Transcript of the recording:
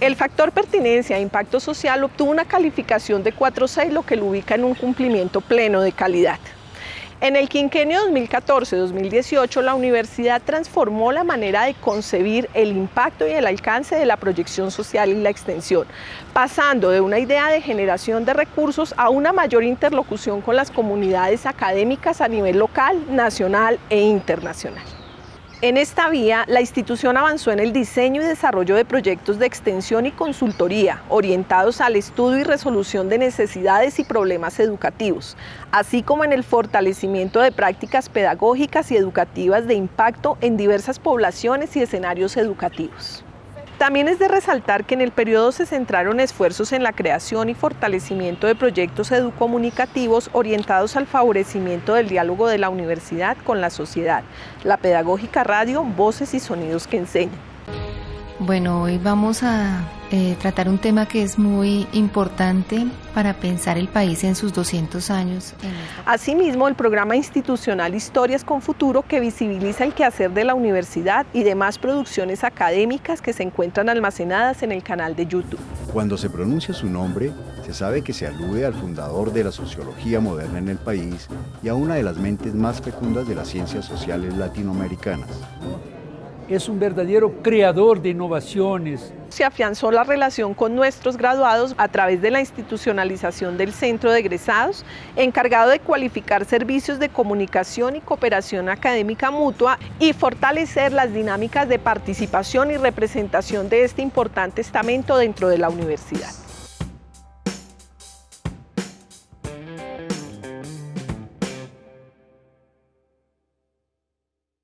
El factor pertinencia e impacto social obtuvo una calificación de 4.6, lo que lo ubica en un cumplimiento pleno de calidad. En el quinquenio 2014-2018, la universidad transformó la manera de concebir el impacto y el alcance de la proyección social y la extensión, pasando de una idea de generación de recursos a una mayor interlocución con las comunidades académicas a nivel local, nacional e internacional. En esta vía, la institución avanzó en el diseño y desarrollo de proyectos de extensión y consultoría orientados al estudio y resolución de necesidades y problemas educativos, así como en el fortalecimiento de prácticas pedagógicas y educativas de impacto en diversas poblaciones y escenarios educativos. También es de resaltar que en el periodo se centraron esfuerzos en la creación y fortalecimiento de proyectos educomunicativos orientados al favorecimiento del diálogo de la universidad con la sociedad, la pedagógica radio, voces y sonidos que enseñan. Bueno, hoy vamos a eh, tratar un tema que es muy importante para pensar el país en sus 200 años. Asimismo, el programa institucional Historias con Futuro que visibiliza el quehacer de la universidad y demás producciones académicas que se encuentran almacenadas en el canal de YouTube. Cuando se pronuncia su nombre, se sabe que se alude al fundador de la sociología moderna en el país y a una de las mentes más fecundas de las ciencias sociales latinoamericanas es un verdadero creador de innovaciones. Se afianzó la relación con nuestros graduados a través de la institucionalización del Centro de Egresados, encargado de cualificar servicios de comunicación y cooperación académica mutua y fortalecer las dinámicas de participación y representación de este importante estamento dentro de la universidad.